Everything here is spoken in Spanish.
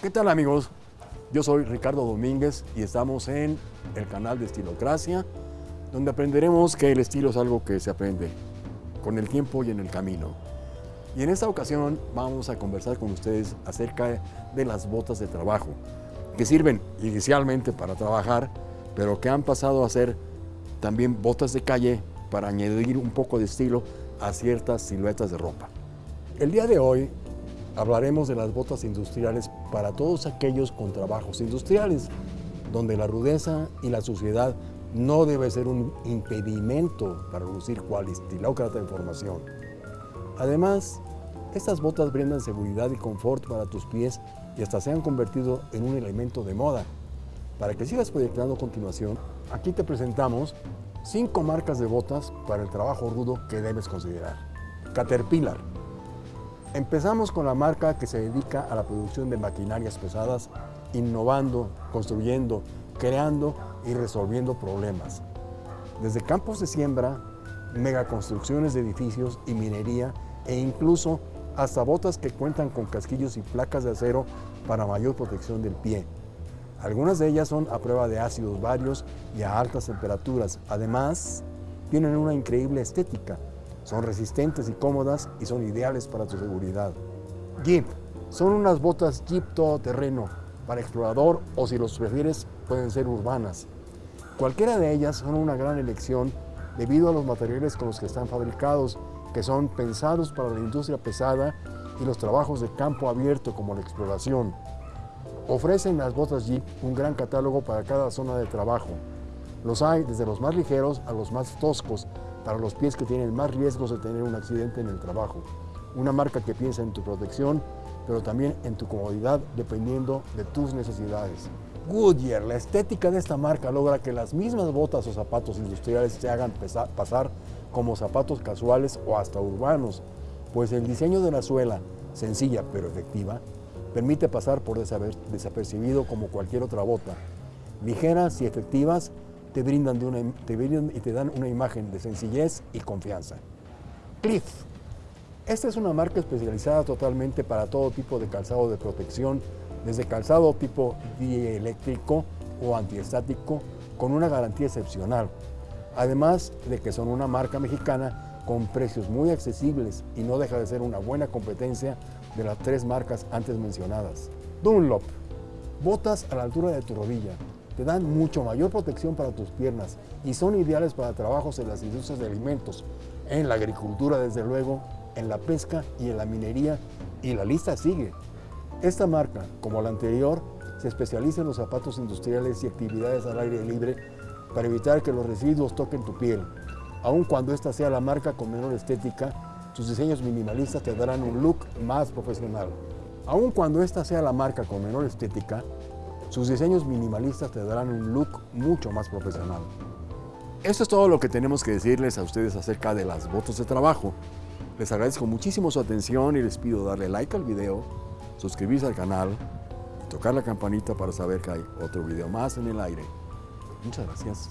¿Qué tal amigos? Yo soy Ricardo Domínguez y estamos en el canal de Estilocracia, donde aprenderemos que el estilo es algo que se aprende con el tiempo y en el camino. Y en esta ocasión vamos a conversar con ustedes acerca de las botas de trabajo, que sirven inicialmente para trabajar, pero que han pasado a ser también botas de calle para añadir un poco de estilo a ciertas siluetas de ropa. El día de hoy hablaremos de las botas industriales para todos aquellos con trabajos industriales, donde la rudeza y la suciedad no debe ser un impedimento para lucir cual estilócrata en formación. Además, estas botas brindan seguridad y confort para tus pies y hasta se han convertido en un elemento de moda. Para que sigas proyectando a continuación, aquí te presentamos cinco marcas de botas para el trabajo rudo que debes considerar. Caterpillar. Empezamos con la marca que se dedica a la producción de maquinarias pesadas, innovando, construyendo, creando y resolviendo problemas. Desde campos de siembra, megaconstrucciones de edificios y minería e incluso hasta botas que cuentan con casquillos y placas de acero para mayor protección del pie. Algunas de ellas son a prueba de ácidos varios y a altas temperaturas. Además, tienen una increíble estética. Son resistentes y cómodas y son ideales para tu seguridad. Jeep. Son unas botas Jeep todoterreno para explorador o si los prefieres pueden ser urbanas. Cualquiera de ellas son una gran elección debido a los materiales con los que están fabricados, que son pensados para la industria pesada y los trabajos de campo abierto como la exploración. Ofrecen las botas Jeep un gran catálogo para cada zona de trabajo. Los hay desde los más ligeros a los más toscos, para los pies que tienen más riesgos de tener un accidente en el trabajo. Una marca que piensa en tu protección, pero también en tu comodidad dependiendo de tus necesidades. Goodyear, la estética de esta marca logra que las mismas botas o zapatos industriales se hagan pasar como zapatos casuales o hasta urbanos, pues el diseño de la suela, sencilla pero efectiva, permite pasar por desapercibido como cualquier otra bota. Ligeras y efectivas te brindan, te brindan y te dan una imagen de sencillez y confianza. Cliff. Esta es una marca especializada totalmente para todo tipo de calzado de protección, desde calzado tipo dieléctrico o antiestático con una garantía excepcional. Además de que son una marca mexicana con precios muy accesibles y no deja de ser una buena competencia de las tres marcas antes mencionadas. Dunlop, botas a la altura de tu rodilla, te dan mucho mayor protección para tus piernas y son ideales para trabajos en las industrias de alimentos, en la agricultura desde luego, en la pesca y en la minería y la lista sigue. Esta marca, como la anterior, se especializa en los zapatos industriales y actividades al aire libre para evitar que los residuos toquen tu piel, aun cuando esta sea la marca con menor estética sus diseños minimalistas te darán un look más profesional. Aun cuando esta sea la marca con menor estética, sus diseños minimalistas te darán un look mucho más profesional. Esto es todo lo que tenemos que decirles a ustedes acerca de las botas de trabajo. Les agradezco muchísimo su atención y les pido darle like al video, suscribirse al canal y tocar la campanita para saber que hay otro video más en el aire. Muchas gracias.